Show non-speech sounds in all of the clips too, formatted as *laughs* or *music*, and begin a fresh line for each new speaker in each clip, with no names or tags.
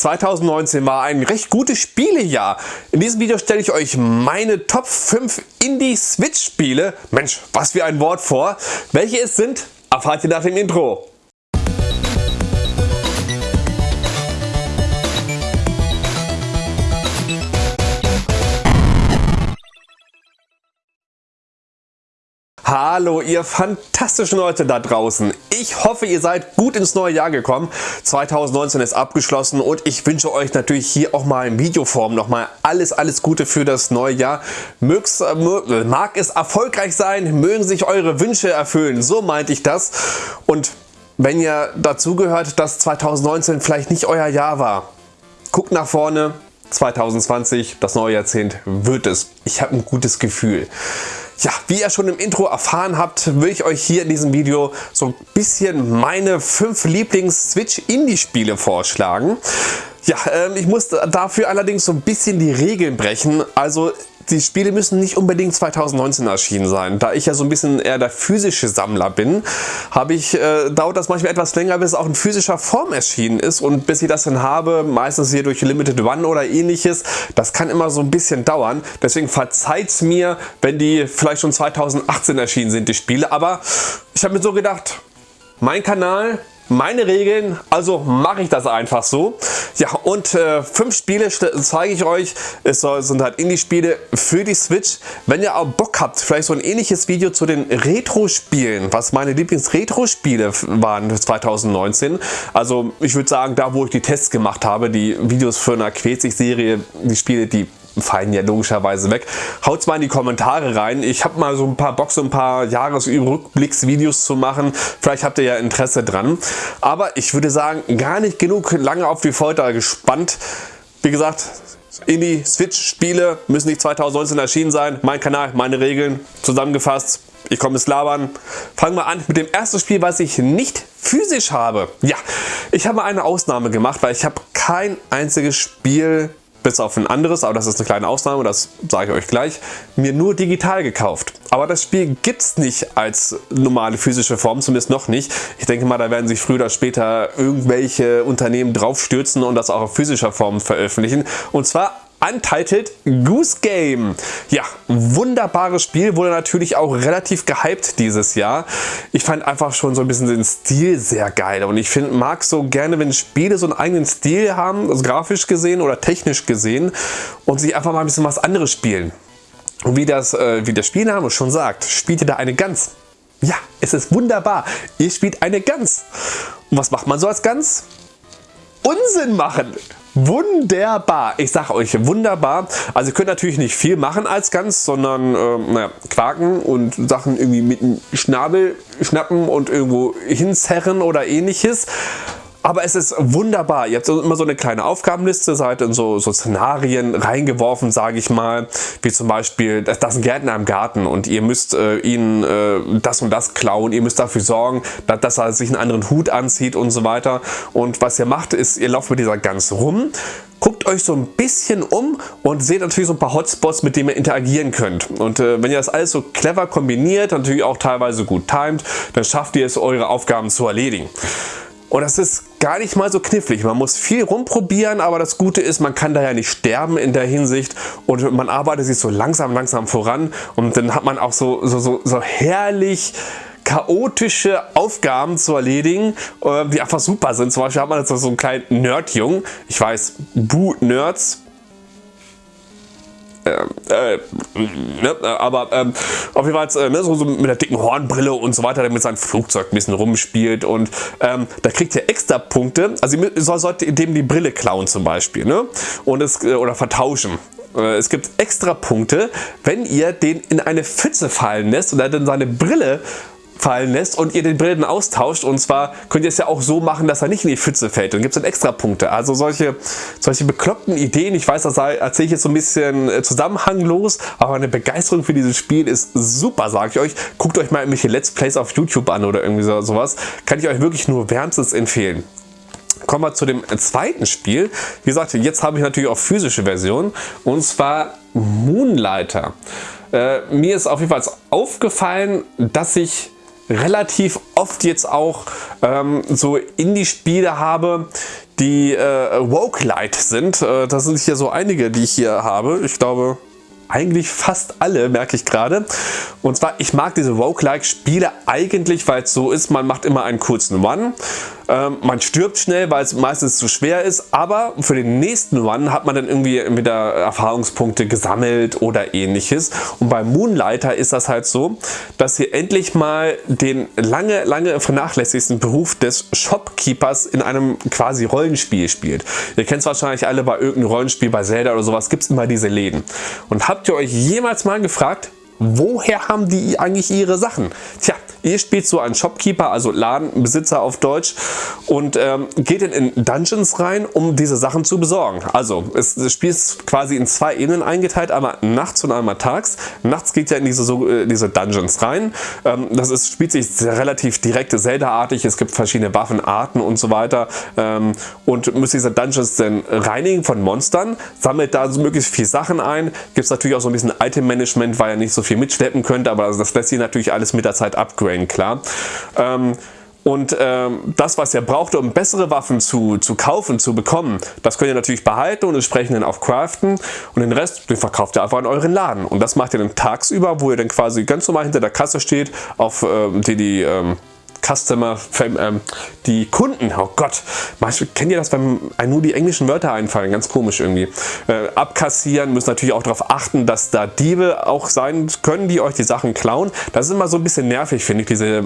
2019 war ein recht gutes Spielejahr. In diesem Video stelle ich euch meine Top 5 Indie-Switch-Spiele, Mensch, was für ein Wort vor. Welche es sind, erfahrt ihr nach dem Intro. Hallo ihr fantastischen Leute da draußen. Ich hoffe ihr seid gut ins neue Jahr gekommen. 2019 ist abgeschlossen und ich wünsche euch natürlich hier auch mal in Videoform nochmal alles alles Gute für das neue Jahr. Mög's, äh, mag es erfolgreich sein, mögen sich eure Wünsche erfüllen. So meinte ich das. Und wenn ihr dazugehört, dass 2019 vielleicht nicht euer Jahr war, guckt nach vorne. 2020, das neue Jahrzehnt wird es. Ich habe ein gutes Gefühl. Ja, wie ihr schon im Intro erfahren habt, will ich euch hier in diesem Video so ein bisschen meine fünf Lieblings-Switch-Indie-Spiele vorschlagen. Ja, ähm, ich muss dafür allerdings so ein bisschen die Regeln brechen. Also die Spiele müssen nicht unbedingt 2019 erschienen sein. Da ich ja so ein bisschen eher der physische Sammler bin, habe ich, äh, dauert das manchmal etwas länger, bis es auch in physischer Form erschienen ist und bis ich das dann habe, meistens hier durch Limited One oder ähnliches, das kann immer so ein bisschen dauern. Deswegen verzeiht es mir, wenn die vielleicht schon 2018 erschienen sind, die Spiele. Aber ich habe mir so gedacht, mein Kanal, meine Regeln, also mache ich das einfach so. Ja und äh, fünf Spiele zeige ich euch. Es sind halt Indie-Spiele für die Switch. Wenn ihr auch Bock habt, vielleicht so ein ähnliches Video zu den Retro-Spielen, was meine Lieblings-Retro-Spiele waren 2019. Also ich würde sagen, da wo ich die Tests gemacht habe, die Videos für eine Quetzig-Serie, die Spiele, die fallen ja logischerweise weg. Haut's mal in die Kommentare rein. Ich habe mal so ein paar Bock, so ein paar Jahresrückblicksvideos zu machen. Vielleicht habt ihr ja Interesse dran. Aber ich würde sagen, gar nicht genug lange auf die Folter gespannt. Wie gesagt, Indie Switch Spiele müssen nicht 2019 erschienen sein. Mein Kanal, meine Regeln zusammengefasst. Ich komme ins Labern. Fangen wir an mit dem ersten Spiel, was ich nicht physisch habe. Ja, ich habe eine Ausnahme gemacht, weil ich habe kein einziges Spiel bis auf ein anderes, aber das ist eine kleine Ausnahme, das sage ich euch gleich, mir nur digital gekauft. Aber das Spiel gibt es nicht als normale physische Form, zumindest noch nicht. Ich denke mal, da werden sich früher oder später irgendwelche Unternehmen draufstürzen und das auch auf physischer Form veröffentlichen. Und zwar Untitled Goose Game. Ja, wunderbares Spiel, wurde natürlich auch relativ gehypt dieses Jahr. Ich fand einfach schon so ein bisschen den Stil sehr geil und ich find, mag so gerne, wenn Spiele so einen eigenen Stil haben, also grafisch gesehen oder technisch gesehen und sich einfach mal ein bisschen was anderes spielen. Und wie, das, äh, wie der Spielname schon sagt, spielt ihr da eine Gans. Ja, es ist wunderbar. Ihr spielt eine Gans. Und was macht man so als Gans? Unsinn machen. Wunderbar, ich sage euch wunderbar. Also ihr könnt natürlich nicht viel machen als Gans, sondern äh, naja, quaken und Sachen irgendwie mit dem Schnabel schnappen und irgendwo hinzerren oder ähnliches. Aber es ist wunderbar. Ihr habt immer so eine kleine Aufgabenliste, seid in so, so Szenarien reingeworfen, sage ich mal. Wie zum Beispiel, da ist ein Gärtner im Garten und ihr müsst äh, ihn äh, das und das klauen. Ihr müsst dafür sorgen, dass, dass, er sich einen anderen Hut anzieht und so weiter. Und was ihr macht, ist, ihr lauft mit dieser Gans rum, guckt euch so ein bisschen um und seht natürlich so ein paar Hotspots, mit denen ihr interagieren könnt. Und äh, wenn ihr das alles so clever kombiniert, natürlich auch teilweise gut timet, dann schafft ihr es, eure Aufgaben zu erledigen. Und das ist gar nicht mal so knifflig. Man muss viel rumprobieren, aber das Gute ist, man kann da ja nicht sterben in der Hinsicht und man arbeitet sich so langsam, langsam voran und dann hat man auch so, so, so, so herrlich chaotische Aufgaben zu erledigen, äh, die einfach super sind. Zum Beispiel hat man jetzt so einen kleinen Nerdjungen. Ich weiß, Boo Nerds, äh, äh, ne, aber ähm, auf jeden Fall äh, ne, so, so, mit der dicken Hornbrille und so weiter, der mit seinem Flugzeug ein bisschen rumspielt und ähm, da kriegt ihr extra Punkte, also ihr solltet dem die Brille klauen zum Beispiel ne? und es, äh, oder vertauschen. Äh, es gibt extra Punkte, wenn ihr den in eine Pfütze fallen lässt und er dann seine Brille fallen lässt und ihr den Brillen austauscht und zwar könnt ihr es ja auch so machen, dass er nicht in die Pfütze fällt. Dann gibt es dann extra Punkte. Also solche, solche bekloppten Ideen, ich weiß, das erzähle ich jetzt so ein bisschen äh, zusammenhanglos, aber eine Begeisterung für dieses Spiel ist super, sage ich euch. Guckt euch mal irgendwelche Let's Plays auf YouTube an oder irgendwie so, sowas. Kann ich euch wirklich nur wärmstens empfehlen. Kommen wir zu dem zweiten Spiel. Wie gesagt, jetzt habe ich natürlich auch physische Version und zwar Moonlighter. Äh, mir ist auf jeden Fall aufgefallen, dass ich relativ oft jetzt auch ähm, so Indie-Spiele habe, die äh, Woke Light sind. Äh, das sind hier so einige, die ich hier habe. Ich glaube, eigentlich fast alle, merke ich gerade. Und zwar, ich mag diese Roguelike-Spiele eigentlich, weil es so ist, man macht immer einen kurzen One. Ähm, man stirbt schnell, weil es meistens zu schwer ist, aber für den nächsten Run hat man dann irgendwie wieder Erfahrungspunkte gesammelt oder ähnliches. Und bei Moonlighter ist das halt so, dass ihr endlich mal den lange, lange vernachlässigsten Beruf des Shopkeepers in einem quasi Rollenspiel spielt. Ihr kennt es wahrscheinlich alle bei irgendeinem Rollenspiel, bei Zelda oder sowas, gibt es immer diese Läden. Und habt ihr euch jemals mal gefragt, woher haben die eigentlich ihre Sachen? Tja, ihr spielt so einen Shopkeeper, also Ladenbesitzer auf Deutsch und ähm, geht in Dungeons rein, um diese Sachen zu besorgen. Also es, das Spiel ist quasi in zwei Ebenen eingeteilt, einmal nachts und einmal tags. Nachts geht ja in diese, so, äh, diese Dungeons rein. Ähm, das ist, spielt sich relativ direkt Zelda-artig. Es gibt verschiedene Waffenarten und so weiter ähm, und müsst diese Dungeons dann reinigen von Monstern, sammelt da so möglichst viel Sachen ein. Gibt es natürlich auch so ein bisschen Item-Management, weil ihr nicht so viel mitschleppen könnt, aber das lässt sich natürlich alles mit der Zeit upgraden, klar. Ähm, und ähm, das, was ihr braucht, um bessere Waffen zu, zu kaufen, zu bekommen, das könnt ihr natürlich behalten und entsprechend dann auch craften. Und den Rest, den verkauft ihr einfach in euren Laden. Und das macht ihr dann tagsüber, wo ihr dann quasi ganz normal hinter der Kasse steht, auf ähm, die, die ähm, Customer, ähm, die Kunden, oh Gott, kennt ihr das, wenn einem nur die englischen Wörter einfallen, ganz komisch irgendwie, äh, abkassieren, müssen natürlich auch darauf achten, dass da Diebe auch sein können, die euch die Sachen klauen. Das ist immer so ein bisschen nervig, finde ich, diese,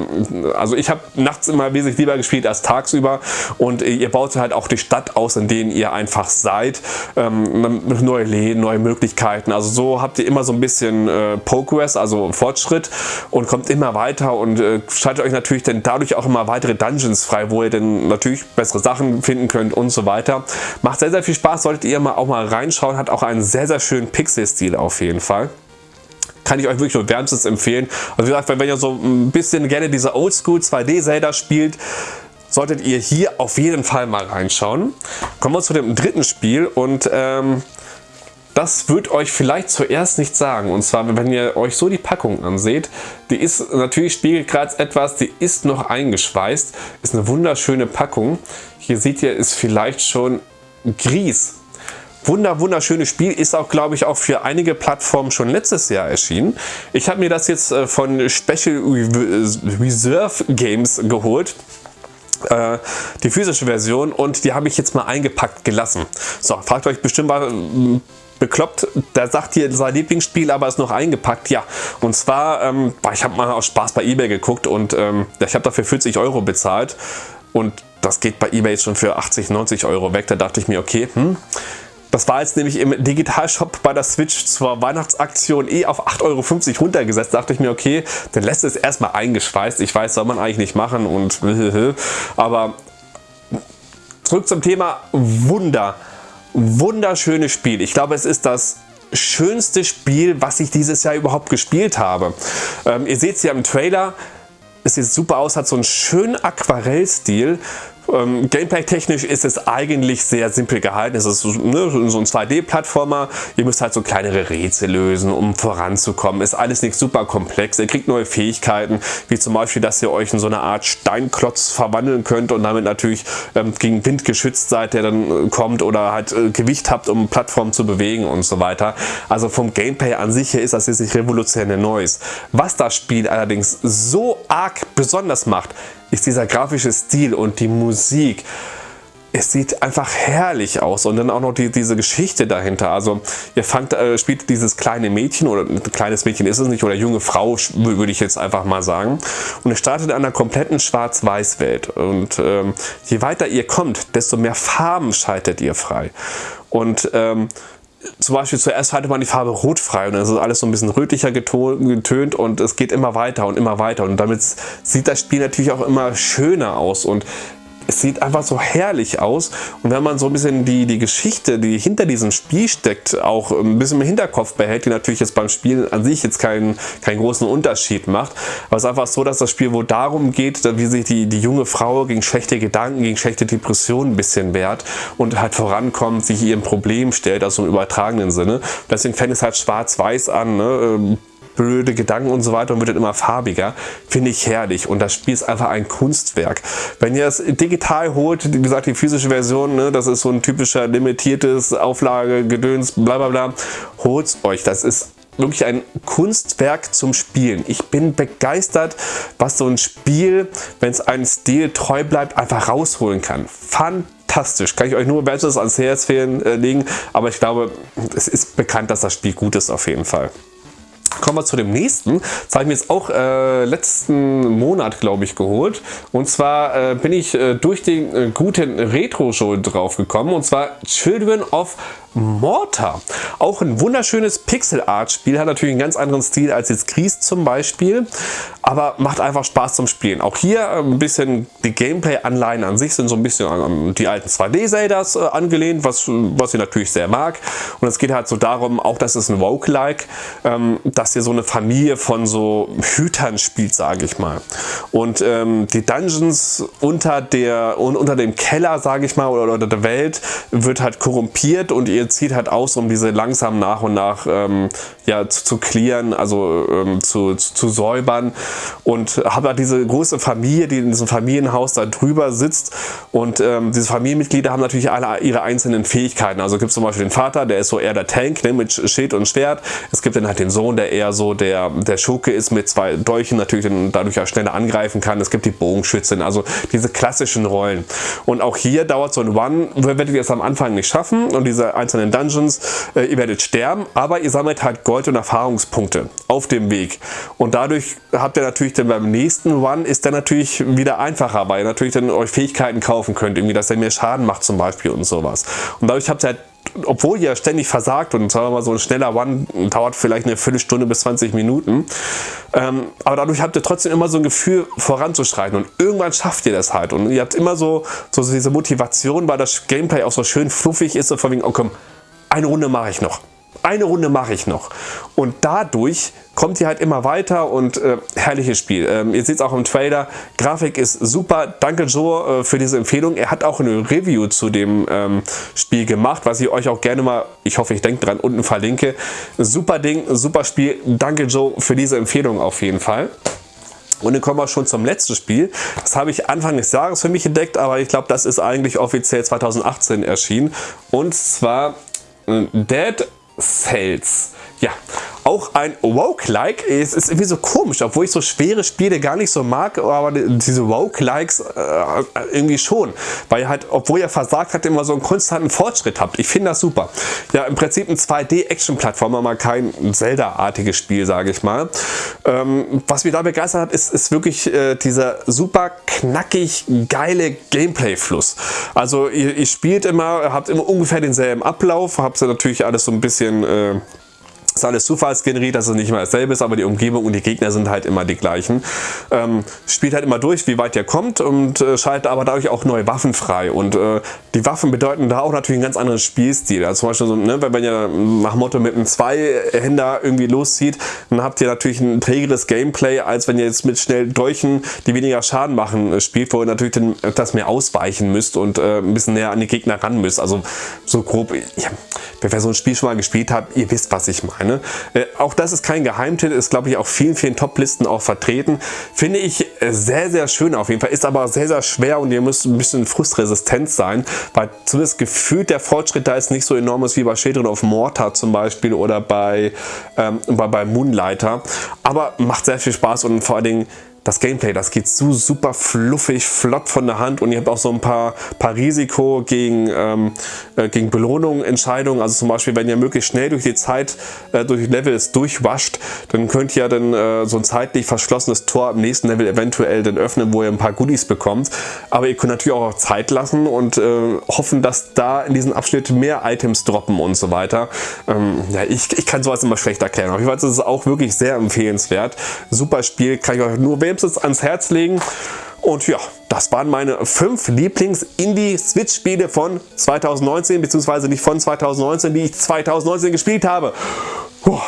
also ich habe nachts immer wesentlich lieber gespielt als tagsüber. Und ihr baut halt auch die Stadt aus, in denen ihr einfach seid, ähm, neue Läden, neue Möglichkeiten, also so habt ihr immer so ein bisschen äh, Progress, also Fortschritt und kommt immer weiter. Und äh, schaltet euch natürlich dann dadurch auch immer weitere Dungeons frei, wo ihr dann natürlich bessere Sachen finden könnt und so weiter. Macht sehr, sehr viel Spaß, solltet ihr mal auch mal reinschauen. Hat auch einen sehr, sehr schönen Pixel-Stil auf jeden Fall kann ich euch wirklich nur wärmstens empfehlen. Also wie gesagt, wenn ihr so ein bisschen gerne diese Oldschool 2D Zelda spielt, solltet ihr hier auf jeden Fall mal reinschauen. Kommen wir zu dem dritten Spiel und ähm, das wird euch vielleicht zuerst nicht sagen. Und zwar, wenn ihr euch so die Packung anseht, die ist natürlich spiegelkratz etwas, die ist noch eingeschweißt. Ist eine wunderschöne Packung. Hier seht ihr, ist vielleicht schon Gries. Wunder, wunderschönes Spiel, ist auch, glaube ich, auch für einige Plattformen schon letztes Jahr erschienen. Ich habe mir das jetzt äh, von Special Reserve Games geholt äh, die physische Version und die habe ich jetzt mal eingepackt gelassen. So, fragt euch bestimmt mal, bekloppt, der sagt hier sein Lieblingsspiel, aber ist noch eingepackt. Ja, und zwar, ähm, ich habe mal aus Spaß bei Ebay geguckt und ähm, ich habe dafür 40 Euro bezahlt und das geht bei Ebay schon für 80, 90 Euro weg. Da dachte ich mir, okay, hm, das war jetzt nämlich im Digitalshop bei der Switch zur Weihnachtsaktion eh auf 8,50 Euro runtergesetzt. Da dachte ich mir, okay, dann lässt es erstmal eingeschweißt. Ich weiß, soll man eigentlich nicht machen und *laughs* aber zurück zum Thema Wunder wunderschönes Spiel. Ich glaube, es ist das schönste Spiel, was ich dieses Jahr überhaupt gespielt habe. Ähm, ihr seht es hier im Trailer, es sieht super aus, hat so einen schönen Aquarellstil. Ähm, Gameplay-technisch ist es eigentlich sehr simpel gehalten. Es ist ne, so ein 2D-Plattformer. Ihr müsst halt so kleinere Rätsel lösen, um voranzukommen. Ist alles nicht super komplex. Ihr kriegt neue Fähigkeiten, wie zum Beispiel, dass ihr euch in so eine Art Steinklotz verwandeln könnt und damit natürlich ähm, gegen Wind geschützt seid, der dann äh, kommt oder halt äh, Gewicht habt, um Plattformen zu bewegen und so weiter. Also vom Gameplay an sich her ist das jetzt nicht revolutionär Neues. Was das Spiel allerdings so arg besonders macht, ist dieser grafische Stil und die Musik. Es sieht einfach herrlich aus und dann auch noch die, diese Geschichte dahinter. Also ihr fangt, äh, spielt dieses kleine Mädchen oder ein kleines Mädchen ist es nicht oder junge Frau würde ich jetzt einfach mal sagen. Und es startet in einer kompletten Schwarz-Weiß-Welt und ähm, je weiter ihr kommt, desto mehr Farben schaltet ihr frei. Und ähm, zum Beispiel zuerst hatte man die Farbe rot frei und dann ist alles so ein bisschen rötlicher getönt und es geht immer weiter und immer weiter. Und damit sieht das Spiel natürlich auch immer schöner aus. Und es sieht einfach so herrlich aus und wenn man so ein bisschen die, die Geschichte, die hinter diesem Spiel steckt, auch ein bisschen im Hinterkopf behält, die natürlich jetzt beim Spielen an sich jetzt keinen, keinen großen Unterschied macht, aber es ist einfach so, dass das Spiel wohl darum geht, wie sich die, die junge Frau gegen schlechte Gedanken, gegen schlechte Depressionen ein bisschen wehrt und halt vorankommt, sich ihrem Problem stellt, also im übertragenen Sinne. Deswegen fängt es halt schwarz-weiß an, ne? Blöde Gedanken und so weiter und wird dann immer farbiger. Finde ich herrlich und das Spiel ist einfach ein Kunstwerk. Wenn ihr es digital holt, wie gesagt, die physische Version, ne, das ist so ein typischer limitiertes Auflage, Gedöns, bla bla bla, holt euch. Das ist wirklich ein Kunstwerk zum Spielen. Ich bin begeistert, was so ein Spiel, wenn es einem Stil treu bleibt, einfach rausholen kann. Fantastisch. Kann ich euch nur wärmstens ans Herz äh, legen, aber ich glaube, es ist bekannt, dass das Spiel gut ist auf jeden Fall. Kommen wir zu dem nächsten. Das habe ich mir jetzt auch äh, letzten Monat, glaube ich, geholt. Und zwar äh, bin ich äh, durch den äh, guten Retro-Show drauf gekommen. Und zwar Children of Mortar. Auch ein wunderschönes Pixel-Art-Spiel, hat natürlich einen ganz anderen Stil als jetzt Gries zum Beispiel, aber macht einfach Spaß zum Spielen. Auch hier äh, ein bisschen die Gameplay-Anleihen an sich sind so ein bisschen an die alten 2D-Zeldas äh, angelehnt, was, was ich natürlich sehr mag. Und es geht halt so darum, auch das ist ein Roguelike, ähm, dass ihr so eine Familie von so Hütern spielt, sage ich mal. Und ähm, die Dungeons unter, der, unter dem Keller, sage ich mal, oder, oder der Welt wird halt korrumpiert und ihr zieht halt aus, um diese langsam nach und nach ähm, ja, zu, zu clearen, also ähm, zu, zu, zu, säubern und habe halt diese große Familie, die in diesem Familienhaus da drüber sitzt und ähm, diese Familienmitglieder haben natürlich alle ihre einzelnen Fähigkeiten. Also gibt es zum Beispiel den Vater, der ist so eher der Tank ne, mit Schild und Schwert. Es gibt dann halt den Sohn, der eher so der, der Schurke ist mit zwei Dolchen, natürlich dann dadurch auch schneller angreifen kann. Es gibt die Bogenschützin, also diese klassischen Rollen. Und auch hier dauert so ein One, werdet ihr es am Anfang nicht schaffen und diese einzelnen einzelnen Dungeons. Äh, ihr werdet sterben, aber ihr sammelt halt Gold und Erfahrungspunkte auf dem Weg. Und dadurch habt ihr natürlich dann beim nächsten Run ist der natürlich wieder einfacher, weil ihr natürlich dann euch Fähigkeiten kaufen könnt, irgendwie, dass er mehr Schaden macht zum Beispiel und sowas. Und dadurch habt ihr halt obwohl ihr ständig versagt und sagen wir mal so ein schneller One dauert vielleicht eine Viertelstunde bis 20 Minuten, ähm, aber dadurch habt ihr trotzdem immer so ein Gefühl voranzuschreiten und irgendwann schafft ihr das halt. Und ihr habt immer so, so diese Motivation, weil das Gameplay auch so schön fluffig ist und von wegen, oh komm, eine Runde mache ich noch eine Runde mache ich noch. Und dadurch kommt ihr halt immer weiter und äh, herrliches Spiel. Ähm, ihr seht es auch im Trailer, Grafik ist super. Danke Joe äh, für diese Empfehlung. Er hat auch eine Review zu dem ähm, Spiel gemacht, was ich euch auch gerne mal, ich hoffe ich denke dran, unten verlinke. Super Ding, super Spiel. Danke Joe für diese Empfehlung auf jeden Fall. Und dann kommen wir schon zum letzten Spiel. Das habe ich Anfang des Jahres für mich entdeckt, aber ich glaube, das ist eigentlich offiziell 2018 erschienen. Und zwar äh, Dead Cells. Ja, auch ein Woke-like. Es ist irgendwie so komisch, obwohl ich so schwere Spiele gar nicht so mag, aber diese Woke-likes äh, irgendwie schon. Weil ihr halt, obwohl ihr versagt habt, immer so einen konstanten Fortschritt habt. Ich finde das super. Ja, im Prinzip ein 2D-Action-Plattformer, mal kein Zelda-artiges Spiel, sage ich mal. Ähm, was mich da begeistert hat, ist, ist wirklich äh, dieser super knackig geile Gameplay-Fluss. Also ihr, ihr, spielt immer, habt immer ungefähr denselben Ablauf, habt ihr natürlich alles so ein bisschen äh, ist alles zufallsgeneriert, dass es nicht immer dasselbe ist, aber die Umgebung und die Gegner sind halt immer die gleichen. Ähm, spielt halt immer durch, wie weit ihr kommt und äh, schaltet aber dadurch auch neue Waffen frei. Und äh, die Waffen bedeuten da auch natürlich einen ganz anderen Spielstil. Also zum Beispiel, so, ne, wenn ihr nach Motto mit einem Zweihänder irgendwie loszieht, dann habt ihr natürlich ein trägeres Gameplay, als wenn ihr jetzt mit schnell Dolchen, die weniger Schaden machen, äh, spielt, wo ihr natürlich dann etwas mehr ausweichen müsst und äh, ein bisschen näher an die Gegner ran müsst. Also so grob, ja, wer so ein Spiel schon mal gespielt hat, ihr wisst, was ich meine. Ne? Äh, auch das ist kein Geheimtitel, ist glaube ich auch vielen, vielen Top-Listen auch vertreten. Finde ich äh, sehr, sehr schön auf jeden Fall, ist aber sehr, sehr schwer und ihr müsst ein bisschen frustresistent sein, weil zumindest gefühlt der Fortschritt da ist nicht so enorm ist wie bei Children of Mortar zum Beispiel oder bei, ähm, bei, bei Moonlighter. Aber macht sehr viel Spaß und vor allen Dingen das Gameplay, das geht so super fluffig, flott von der Hand und ihr habt auch so ein paar, paar Risiko gegen, ähm, äh, gegen Belohnungen, Entscheidungen. Also zum Beispiel, wenn ihr möglichst schnell durch die Zeit, äh, durch Levels durchwascht, dann könnt ihr dann äh, so ein zeitlich verschlossenes Tor im nächsten Level eventuell dann öffnen, wo ihr ein paar Goodies bekommt. Aber ihr könnt natürlich auch Zeit lassen und äh, hoffen, dass da in diesem Abschnitt mehr Items droppen und so weiter. Ähm, ja, ich, ich kann sowas immer schlecht erklären. Auf jeden Fall ist es auch wirklich sehr empfehlenswert. Super Spiel, kann ich euch nur wärmstens ans Herz legen. Und ja, das waren meine fünf Lieblings-Indie-Switch-Spiele von 2019, beziehungsweise nicht von 2019, die ich 2019 gespielt habe. Puh.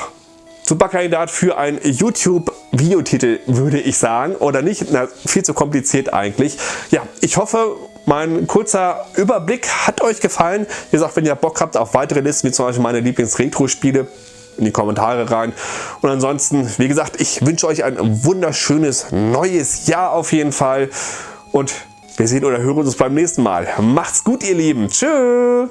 Super Kandidat für einen YouTube-Videotitel, würde ich sagen. Oder nicht? Na, viel zu kompliziert eigentlich. Ja, ich hoffe, mein kurzer Überblick hat euch gefallen. Wie gesagt, wenn ihr Bock habt auf weitere Listen, wie zum Beispiel meine Lieblings-Retro-Spiele, in die Kommentare rein. Und ansonsten, wie gesagt, ich wünsche euch ein wunderschönes neues Jahr auf jeden Fall. Und wir sehen oder hören uns beim nächsten Mal. Macht's gut, ihr Lieben. Tschüss.